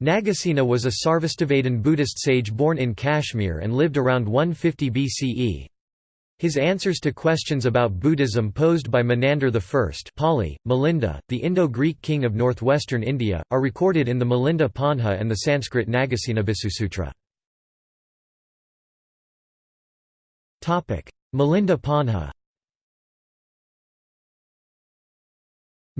Nagasena was a Sarvastivadin Buddhist sage born in Kashmir and lived around 150 BCE. His answers to questions about Buddhism posed by Menander I Pali, Milinda, the Indo-Greek king of northwestern India, are recorded in the Milinda Panha and the Sanskrit Nagasena Visusutra. Milinda Panha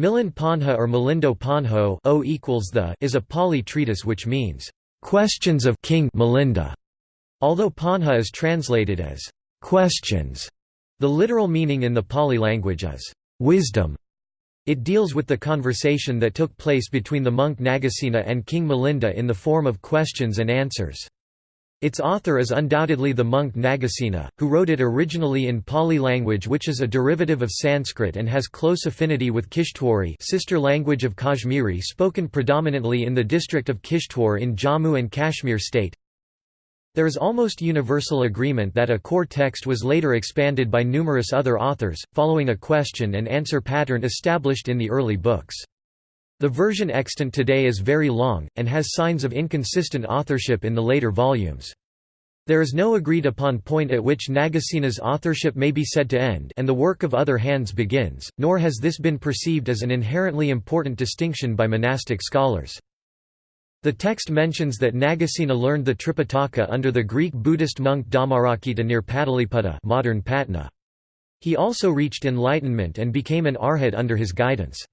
Milan Panha or Milindo Panho o equals the is a Pali treatise which means, "...questions of King Milinda", although Panha is translated as, "...questions". The literal meaning in the Pali language is, "...wisdom". It deals with the conversation that took place between the monk Nagasena and King Milinda in the form of questions and answers. Its author is undoubtedly the monk Nagasena, who wrote it originally in Pali language which is a derivative of Sanskrit and has close affinity with Kishtwari sister language of Kashmiri spoken predominantly in the district of Kishtwar in Jammu and Kashmir state. There is almost universal agreement that a core text was later expanded by numerous other authors, following a question and answer pattern established in the early books. The version extant today is very long, and has signs of inconsistent authorship in the later volumes. There is no agreed upon point at which Nagasena's authorship may be said to end and the work of other hands begins, nor has this been perceived as an inherently important distinction by monastic scholars. The text mentions that Nagasena learned the Tripitaka under the Greek Buddhist monk Dhammarakkhita near Pataliputta modern Patna. He also reached enlightenment and became an arhat under his guidance.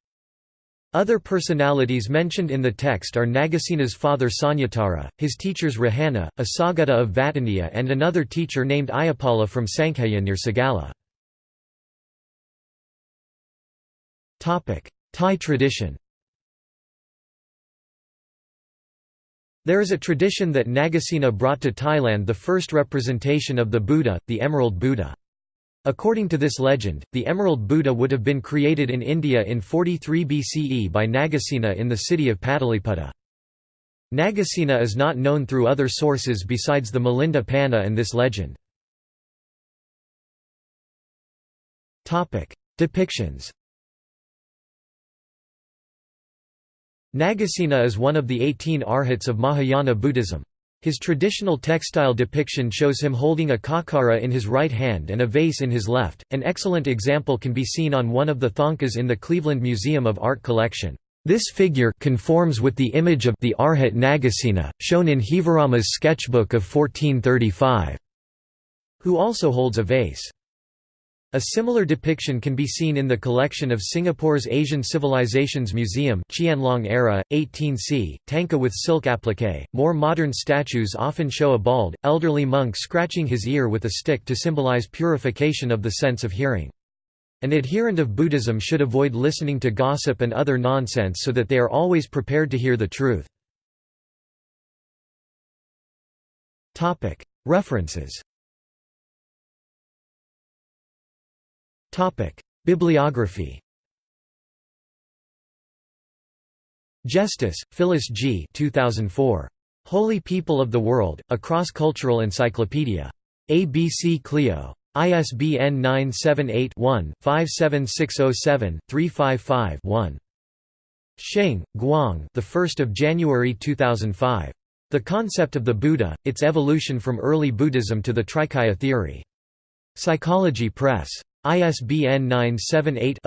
Other personalities mentioned in the text are Nagasena's father Sanyatara, his teachers Rohana, a of Vataniya and another teacher named Ayupala from Sankhya near Sagala. Thai tradition There is a tradition that Nagasena brought to Thailand the first representation of the Buddha, the Emerald Buddha. According to this legend, the Emerald Buddha would have been created in India in 43 BCE by Nagasena in the city of Pataliputta. Nagasena is not known through other sources besides the Milinda Panha and this legend. Depictions Nagasena is one of the 18 arhats of Mahayana Buddhism. His traditional textile depiction shows him holding a khakkhara in his right hand and a vase in his left. An excellent example can be seen on one of the thangkas in the Cleveland Museum of Art collection. This figure conforms with the image of the Arhat Nagasena, shown in Heevarama's sketchbook of 1435, who also holds a vase. A similar depiction can be seen in the collection of Singapore's Asian Civilizations Museum Qianlong era, 18c, Thangka with silk applique. More modern statues often show a bald, elderly monk scratching his ear with a stick to symbolize purification of the sense of hearing. An adherent of Buddhism should avoid listening to gossip and other nonsense so that they are always prepared to hear the truth. References Bibliography Jestice, Phyllis G. 2004. Holy People of the World, A Cross-Cultural Encyclopedia. ABC Clio. ISBN 978-1-57607-355-1. Xing, Guang the 1st of January 2005. The Concept of the Buddha, Its Evolution from Early Buddhism to the Trikaya Theory. Psychology Press. ISBN 978